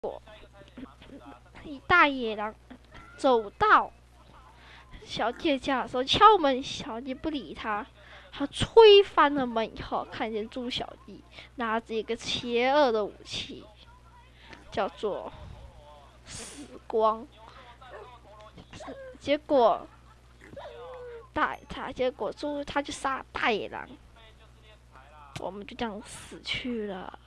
果大野狼走到小姐家的时候敲门，小姐不理他，他推翻了门以后，看见猪小弟拿着一个邪恶的武器，叫做死光。结果大他结果猪他就杀大野狼，我们就这样死去了。